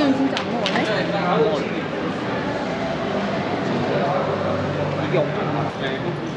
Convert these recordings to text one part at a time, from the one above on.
아이스크림 진짜 안 먹었네? 안 먹었는데. 이게 엄청 많아.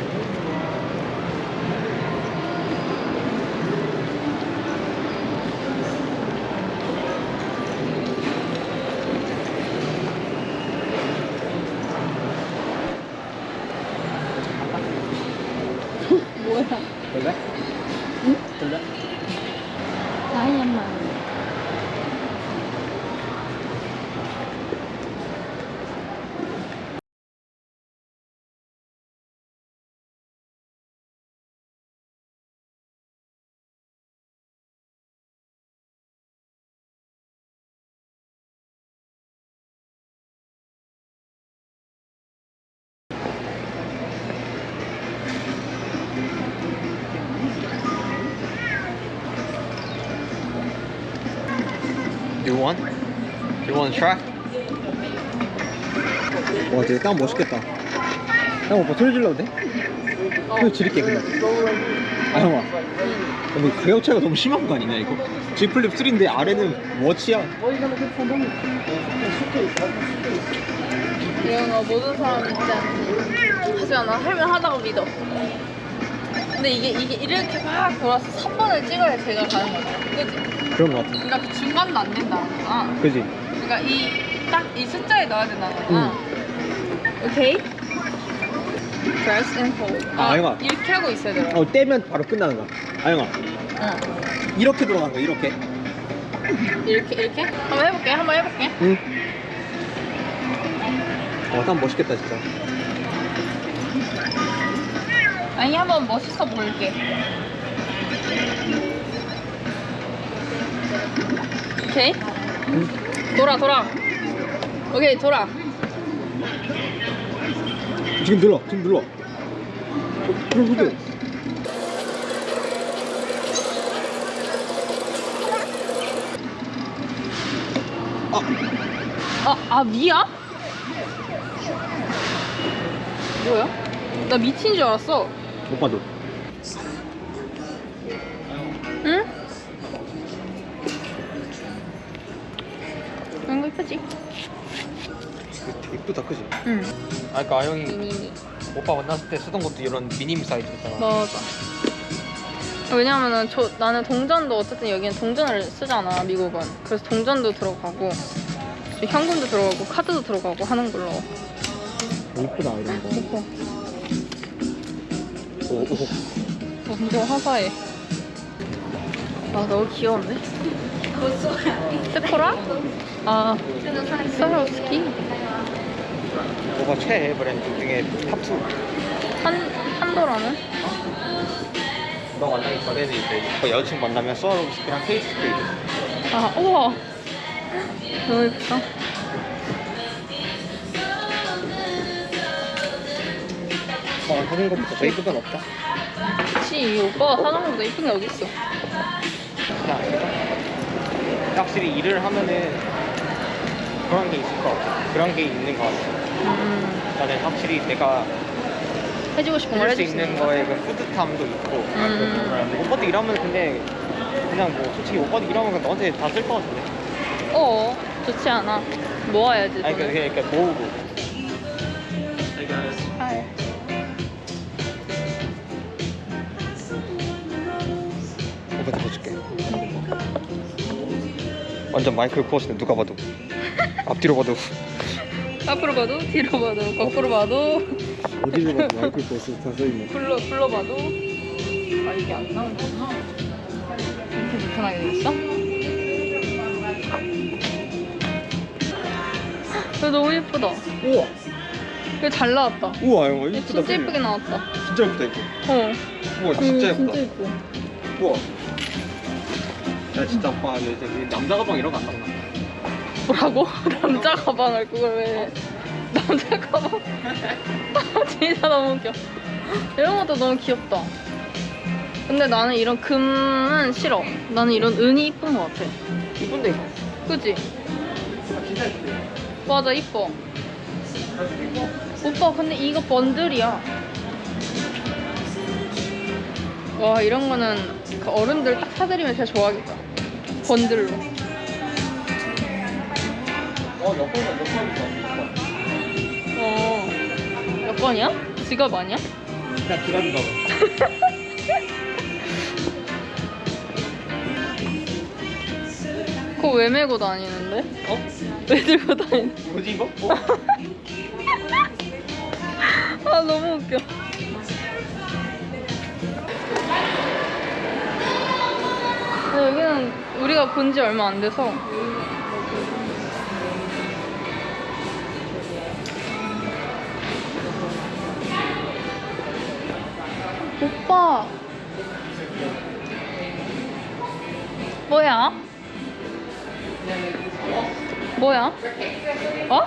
You want? You want to try? 와, 되게 땀 멋있겠다. 형 오빠 소리 질러도 돼? 소리 지를게 그냥. 아 형아. 근데 가격 차이가 너무 심한 거 아니냐 이거? Z Flip 3인데 아래는 워치야. 이런 거 모든 사람 있지 않지 하지만 나 할면 하다고 믿어 근데 이게 이게 이렇게 막 돌아서 3번을 찍어야 제가 가는 거죠 그지? 그런 거 같아. 그러니까 그 중간도 안 된다는 거야 그지? 그러니까 이 딱 이 숫자에 넣어야 된다는 거야 오케이? Press and hold 아, 아영아. 이렇게 하고 있어야 돼요 어 떼면 바로 끝나는 거야. 아영아 응. 이렇게 돌아가는 거야 이렇게. 이렇게 이렇게? 한번 해볼게 한번 해볼게 응. 와, 땀 멋있겠다 진짜. 아니 한번 멋있어 보일게 오케이 응. 돌아 돌아 오케이 돌아 지금 눌러. 지금 눌러. 그럼 아, 아, 아 미야? 뭐야? 나 미친 줄 알았어 오빠도. 응? 이런 거 이쁘지? 되게 이쁘다, 그지? 응 아, 그니까 아영이 미니 오빠 만났을 때 쓰던 것도 이런 미니미 사이즈였잖아. 맞아 왜냐면은 저 나는 동전도 어쨌든 여기는 동전을 쓰잖아 미국은 그래서 동전도 들어가고 현금도 들어가고 카드도 들어가고 하는 걸로 이쁘다 이런 거. 오빠 오, 오. 완전 화사해 아 너무 귀여운데? 세포라? 아 스와로브스키? 오빠 최애 브랜드 중에 탑2. 한, 한도라는? 너 만나기 전에는 이제 오빠 여자친구 만나면 스와로브스키랑 케이트 스페이드. 아 우와 너무 예쁘다 오빠가 사준 것보다 더 이쁜 건 없다. 그치 이 오빠가 사는 것보다 이쁜 게 어딨어 그냥 확실히 일을 하면은 그런 게 있을 것 같아. 그런 게 있는 것 같아. 음, 나는 확실히 내가 해주고 싶은 걸 해줄 수 있는 거에 그 뿌듯함도 있고. 음. 오빠도 일하면 근데 그냥 뭐 솔직히 오빠도 일하면 너한테 다 쓸 것 같은데. 어 좋지 않아 모아야지 아니. 그러니까, 그러니까 모으고. 아, 오빠 들어줄게. 완전 마이클 코어스네 누가 봐도. 앞뒤로 봐도. 앞으로 봐도 뒤로 봐도 거꾸로 봐도 어디로 봐도 마이클 코어스 다 써있네. 불러 불러봐도 아 이게 안 나오는구나 이렇게 불편하게 되겠어? 이거 너무 예쁘다 우와. 이거 잘 나왔다 우와 이거 이거 이쁘다. 진짜 예쁘게 나왔다 진짜 예쁘다 이거. 어 우와 진짜 이거 예쁘다. 진짜 예뻐 우와. 야 진짜 오빠 요새 이 남자 가방 이런 거안 나오나? 뭐라고? 남자 가방을 그걸 왜 남자 가방? 진짜 너무 웃겨. 이런 것도 너무 귀엽다. 근데 나는 이런 금은 싫어. 나는 이런 은이 이쁜 것 같아. 이쁜데 이거. 그지? 맞아 이뻐. 오빠 근데 이거 번들이야. 와 이런 거는 그 어른들 딱 사드리면 진짜 좋아하겠다 번들로 여권은 여권이죠. 어. 여권이야? 지갑 아니야? 그냥 기다리가 그거 왜 메고 다니는데? 어? 왜 들고 다니는? 뭐지 이거? 어? 아 너무 웃겨. 근데 여기는 우리가 본 지 얼마 안 돼서 오빠 뭐야? 뭐야? 어?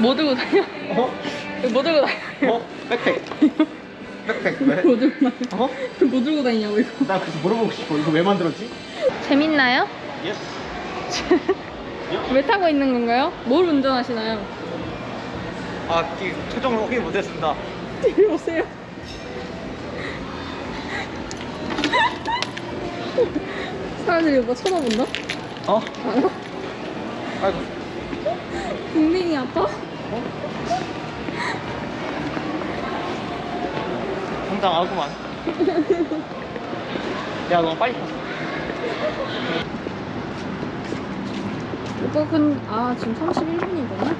뭐 들고 다녀? 어? 뭐 들고 다녀? 어? 백팩. 백팩 왜? 뭐 들고 다녀? 어? 뭐 들고 다니냐고 이거 나 그래서 물어보고 싶어. 이거 왜 만들었지? 재밌나요? Yes. 왜 타고 있는 건가요? 뭘 운전하시나요? 아, 이 최종으로 확인 못했습니다. 이리 오세요 사람들이 오빠 쳐다본다? 어? 아이고. 빙빙이 아파? 당 당하구만. 야, 너무 빨리 탔어. 오빠 근.. 아 지금 31분이구나?